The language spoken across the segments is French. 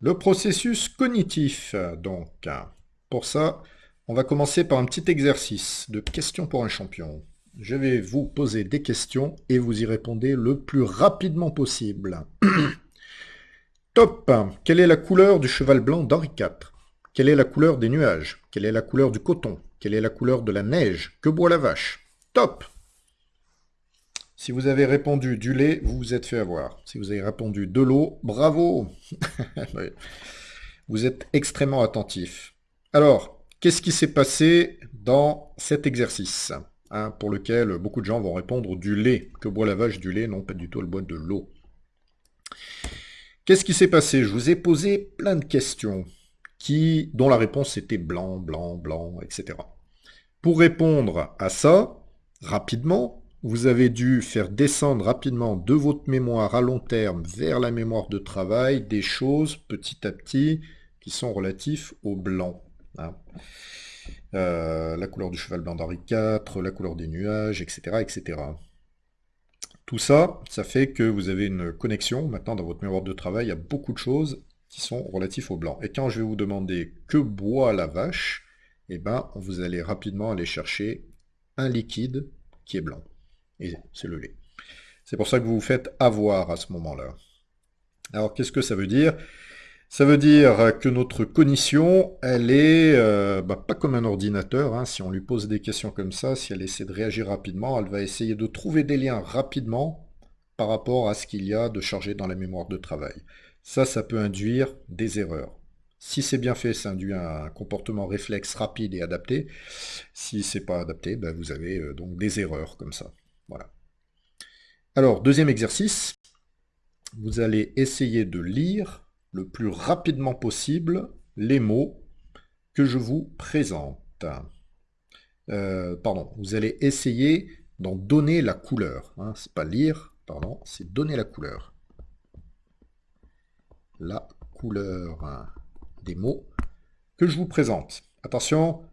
Le processus cognitif, donc. Pour ça, on va commencer par un petit exercice de questions pour un champion. Je vais vous poser des questions et vous y répondez le plus rapidement possible. Top. Quelle est la couleur du cheval blanc d'Henri IV Quelle est la couleur des nuages? Quelle est la couleur du coton? Quelle est la couleur de la neige? Que boit la vache? Top Si vous avez répondu du lait, vous vous êtes fait avoir. Si vous avez répondu de l'eau, bravo Vous êtes extrêmement attentif. Alors, qu'est-ce qui s'est passé dans cet exercice hein, pour lequel beaucoup de gens vont répondre du lait. Que boit la vache du lait Non, pas du tout, elle boit de l'eau. Qu'est-ce qui s'est passé? Je vous ai posé plein de questions dont la réponse était blanc, blanc, blanc, etc. Pour répondre à ça, rapidement, vous avez dû faire descendre rapidement de votre mémoire à long terme vers la mémoire de travail des choses petit à petit qui sont relatifs au blanc. Hein. Euh, la couleur du cheval blanc d'Henri IV, la couleur des nuages, etc., etc. Tout ça, ça fait que vous avez une connexion maintenant dans votre mémoire de travail à beaucoup de choses qui sont relatifs au blanc. Et quand je vais vous demander que boit la vache, eh ben, vous allez rapidement aller chercher un liquide qui est blanc. C'est le lait. C'est pour ça que vous vous faites avoir à ce moment-là. Alors, qu'est-ce que ça veut dire? Ça veut dire que notre cognition, elle est euh, bah, pas comme un ordinateur. Hein. Si on lui pose des questions comme ça, si elle essaie de réagir rapidement, elle va essayer de trouver des liens rapidement par rapport à ce qu'il y a de chargé dans la mémoire de travail. Ça, ça peut induire des erreurs. Si c'est bien fait, ça induit un comportement réflexe rapide et adapté. Si c'est pas adapté, bah, vous avez euh, donc des erreurs comme ça. Alors, deuxième exercice, vous allez essayer de lire le plus rapidement possible les mots que je vous présente. Euh, pardon, vous allez essayer d'en donner la couleur. Hein. C'est pas lire, pardon, c'est donner la couleur. La couleur hein, des mots que je vous présente. Attention,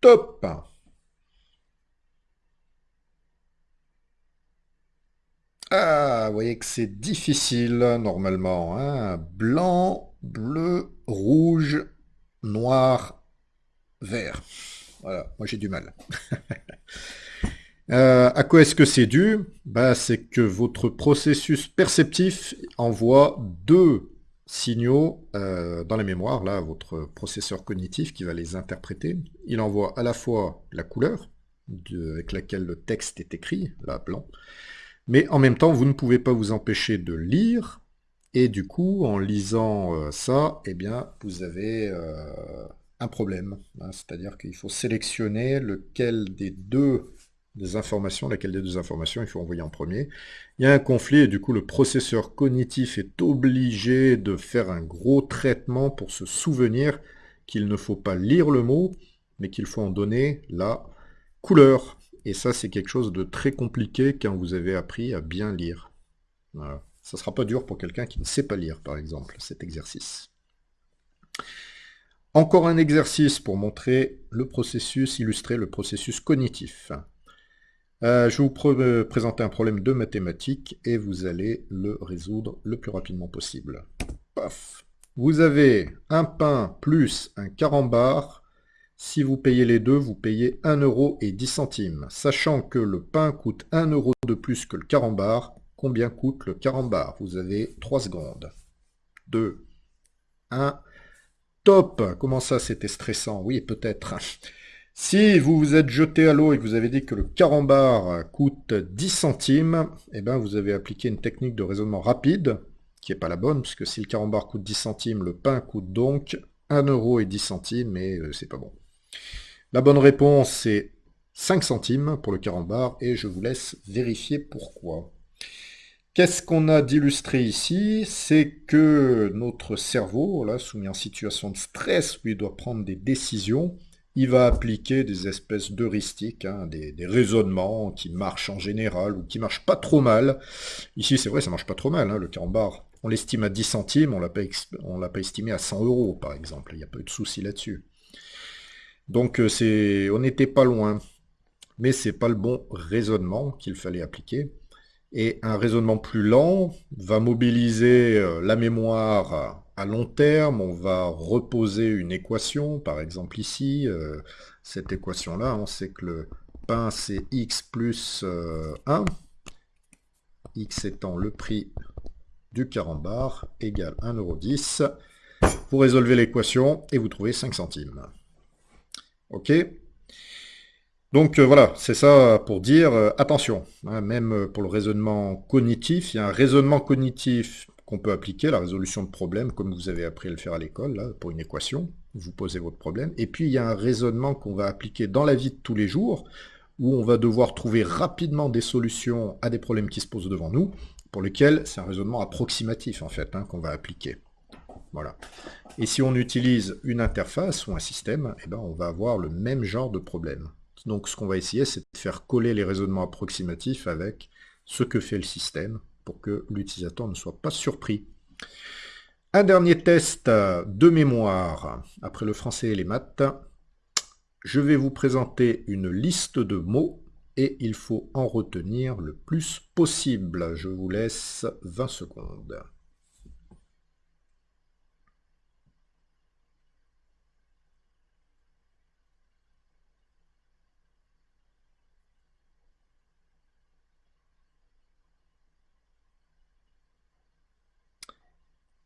top Ah, vous voyez que c'est difficile normalement. Hein. Blanc, bleu, rouge, noir, vert. Voilà, moi j'ai du mal. Euh, à quoi est-ce que c'est dû? Bah, C'est que votre processus perceptif envoie deux signaux euh, dans la mémoire, là, votre processeur cognitif qui va les interpréter. Il envoie à la fois la couleur avec laquelle le texte est écrit, là, blanc, mais en même temps, vous ne pouvez pas vous empêcher de lire, et du coup, en lisant euh, ça, eh bien, vous avez euh, un problème. Hein. C'est-à-dire qu'il faut sélectionner lequel des deux des informations, laquelle des deux informations il faut envoyer en premier. Il y a un conflit et du coup le processeur cognitif est obligé de faire un gros traitement pour se souvenir qu'il ne faut pas lire le mot, mais qu'il faut en donner la couleur. Et ça, c'est quelque chose de très compliqué quand vous avez appris à bien lire. Ça ne sera pas dur pour quelqu'un qui ne sait pas lire, par exemple, cet exercice. Encore un exercice pour montrer le processus, illustrer le processus cognitif. Euh, je vais vous présenter un problème de mathématiques et vous allez le résoudre le plus rapidement possible. Paf Vous avez un pain plus un carambar si vous payez les deux, vous payez 1 euro et 10 centimes. Sachant que le pain coûte 1 euro de plus que le carambar, combien coûte le carambar? Vous avez 3 secondes. 2, 1, top Comment ça, c'était stressant? Oui, peut-être. Si vous vous êtes jeté à l'eau et que vous avez dit que le carambar coûte 10 centimes, eh ben vous avez appliqué une technique de raisonnement rapide, qui n'est pas la bonne, puisque si le carambar coûte 10 centimes, le pain coûte donc 1 euro et 10 centimes, mais euh, c'est pas bon. La bonne réponse, c'est 5 centimes pour le carambar, et je vous laisse vérifier pourquoi. Qu'est-ce qu'on a d'illustré ici? C'est que notre cerveau, là, soumis en situation de stress, il doit prendre des décisions, il va appliquer des espèces d'heuristiques, hein, des, raisonnements qui marchent en général ou qui marchent pas trop mal. Ici, c'est vrai, ça marche pas trop mal. Hein, le carambar, on l'estime à 10 centimes, on l'a pas, l'a pas estimé à 100 euros, par exemple. Il n'y a pas eu de souci là-dessus. Donc euh, on n'était pas loin, mais c'est pas le bon raisonnement qu'il fallait appliquer. Et un raisonnement plus lent va mobiliser euh, la mémoire à long terme, on va reposer une équation, par exemple ici, euh, cette équation-là, on sait que le pain c'est x plus 1, euh, x étant le prix du carambar, égale 1,10€. Vous résolvez l'équation et vous trouvez 5 centimes. Ok Donc euh, voilà, c'est ça pour dire, attention, hein, même pour le raisonnement cognitif, il y a un raisonnement cognitif qu'on peut appliquer, la résolution de problèmes, comme vous avez appris à le faire à l'école, pour une équation, vous posez votre problème. Et puis il y a un raisonnement qu'on va appliquer dans la vie de tous les jours, où on va devoir trouver rapidement des solutions à des problèmes qui se posent devant nous, pour lesquels c'est un raisonnement approximatif en fait, hein, qu'on va appliquer. Voilà. Et si on utilise une interface ou un système, eh ben, on va avoir le même genre de problème. Donc ce qu'on va essayer, c'est de faire coller les raisonnements approximatifs avec ce que fait le système, pour que l'utilisateur ne soit pas surpris. Un dernier test de mémoire, après le français et les maths. Je vais vous présenter une liste de mots et il faut en retenir le plus possible. Je vous laisse 20 secondes.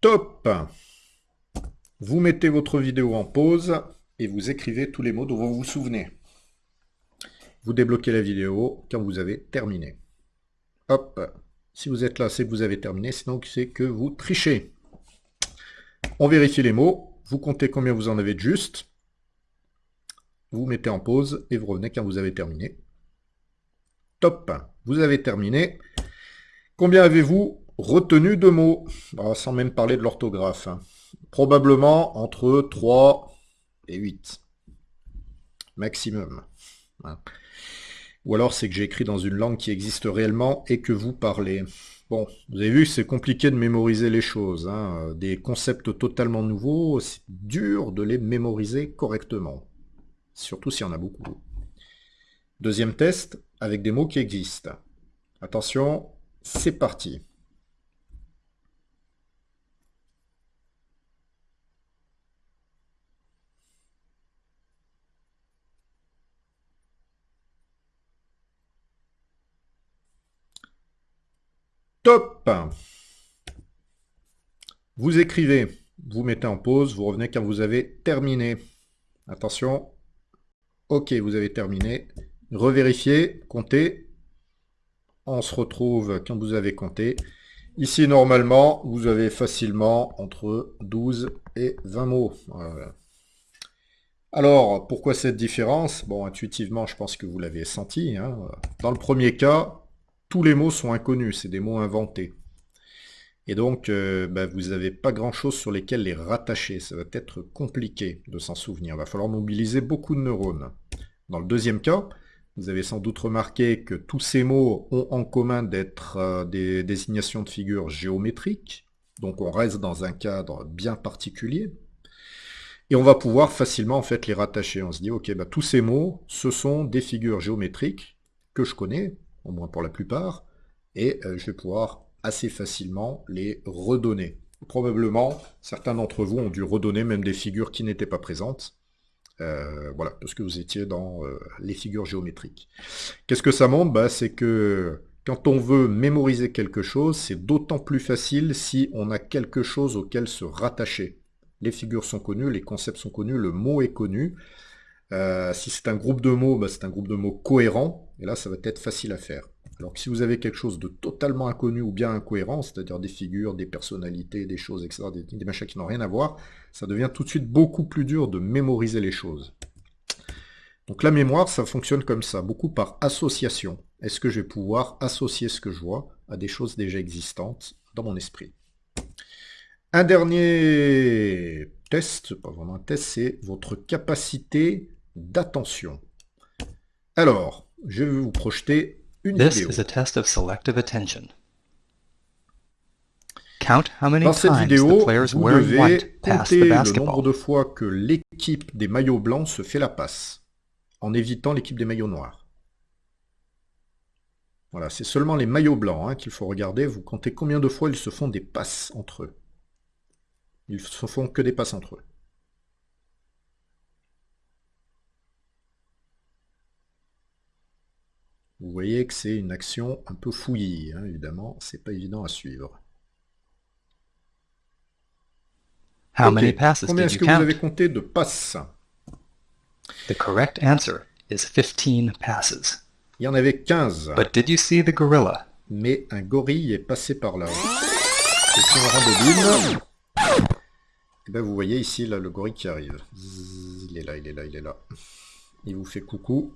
Top Vous mettez votre vidéo en pause et vous écrivez tous les mots dont vous vous souvenez. Vous débloquez la vidéo quand vous avez terminé. Hop Si vous êtes là, c'est que vous avez terminé, sinon c'est que vous trichez. On vérifie les mots, vous comptez combien vous en avez de juste, vous mettez en pause et vous revenez quand vous avez terminé. Top Vous avez terminé. Combien avez-vous Retenu de mots, bah, sans même parler de l'orthographe. Probablement entre 3 et 8. Maximum. Hein. Ou alors c'est que j'ai écrit dans une langue qui existe réellement et que vous parlez. Bon, vous avez vu c'est compliqué de mémoriser les choses. Hein. Des concepts totalement nouveaux, c'est dur de les mémoriser correctement. Surtout s'il y en a beaucoup. Deuxième test, avec des mots qui existent. Attention, c'est parti. Top Vous écrivez, vous mettez en pause, vous revenez quand vous avez terminé. Attention. Ok, vous avez terminé. Revérifiez, comptez. On se retrouve quand vous avez compté. Ici, normalement, vous avez facilement entre 12 et 20 mots. Alors, pourquoi cette différence? Bon, intuitivement, je pense que vous l'avez senti. Hein. Dans le premier cas, tous les mots sont inconnus, c'est des mots inventés. Et donc, euh, bah, vous n'avez pas grand-chose sur lesquels les rattacher. Ça va être compliqué de s'en souvenir. Il va falloir mobiliser beaucoup de neurones. Dans le deuxième cas, vous avez sans doute remarqué que tous ces mots ont en commun d'être euh, des désignations de figures géométriques. Donc on reste dans un cadre bien particulier. Et on va pouvoir facilement en fait les rattacher. On se dit, ok, bah, tous ces mots, ce sont des figures géométriques que je connais, au moins pour la plupart, et euh, je vais pouvoir assez facilement les redonner. Probablement, certains d'entre vous ont dû redonner même des figures qui n'étaient pas présentes. Euh, voilà, parce que vous étiez dans euh, les figures géométriques. Qu'est-ce que ça montre? Bah, C'est que quand on veut mémoriser quelque chose, c'est d'autant plus facile si on a quelque chose auquel se rattacher. Les figures sont connues, les concepts sont connus, le mot est connu. si c'est un groupe de mots, bah, c'est un groupe de mots cohérent. Et là, ça va être facile à faire. Alors que si vous avez quelque chose de totalement inconnu ou bien incohérent, c'est-à-dire des figures, des personnalités, des choses, etc., des, machins qui n'ont rien à voir, ça devient tout de suite beaucoup plus dur de mémoriser les choses. Donc la mémoire, ça fonctionne comme ça, beaucoup par association. Est-ce que je vais pouvoir associer ce que je vois à des choses déjà existantes dans mon esprit? Un dernier test, pas vraiment un test, c'est votre capacité d'attention. Alors, je vais vous projeter une This vidéo. is a test of selective attention. Count how many Dans cette times vidéo, the players vous devez white compter the le nombre de fois que l'équipe des maillots blancs se fait la passe, en évitant l'équipe des maillots noirs. Voilà, c'est seulement les maillots blancs hein, qu'il faut regarder. Vous comptez combien de fois ils se font des passes entre eux. Ils ne font que des passes entre eux. Vous voyez que c'est une action un peu fouillie, hein, évidemment, c'est pas évident à suivre. How Ok. many passes Combien est-ce que vous avez compté de passes? The correct answer is 15 passes. Il y en avait 15, But did you see the gorilla? mais un gorille est passé par là. Et si on rembobine, eh ben vous voyez ici là, le gorille qui arrive. Il est là, il est là, il est là. Il vous fait coucou.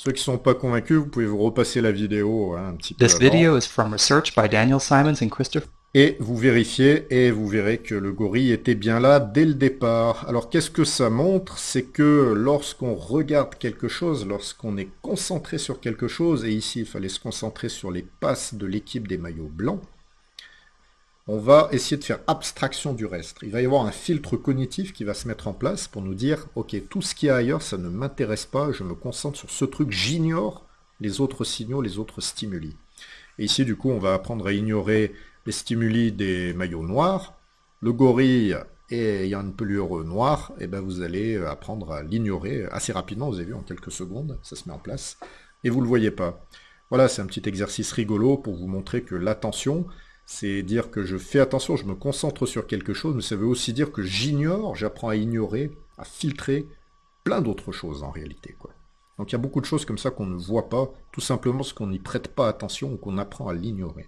Ceux qui sont pas convaincus, vous pouvez vous repasser la vidéo hein, un petit peu This avant. video is from research by Daniel Simons and Christopher Et vous vérifiez et vous verrez que le gorille était bien là dès le départ. Alors qu'est-ce que ça montre? C'est que lorsqu'on regarde quelque chose, lorsqu'on est concentré sur quelque chose, et ici il fallait se concentrer sur les passes de l'équipe des maillots blancs, on va essayer de faire abstraction du reste. Il va y avoir un filtre cognitif qui va se mettre en place pour nous dire, ok, tout ce qu'il y a ailleurs, ça ne m'intéresse pas, je me concentre sur ce truc, j'ignore les autres signaux, les autres stimuli. Et ici, du coup, on va apprendre à ignorer les stimuli des maillots noirs. Le gorille ayant une pelure noire, et ben vous allez apprendre à l'ignorer assez rapidement, vous avez vu, en quelques secondes, ça se met en place, et vous ne le voyez pas. Voilà, c'est un petit exercice rigolo pour vous montrer que l'attention, c'est dire que je fais attention, je me concentre sur quelque chose, mais ça veut aussi dire que j'ignore, j'apprends à ignorer, à filtrer plein d'autres choses en réalité. Donc il y a beaucoup de choses comme ça qu'on ne voit pas, tout simplement parce qu'on n'y prête pas attention ou qu'on apprend à l'ignorer.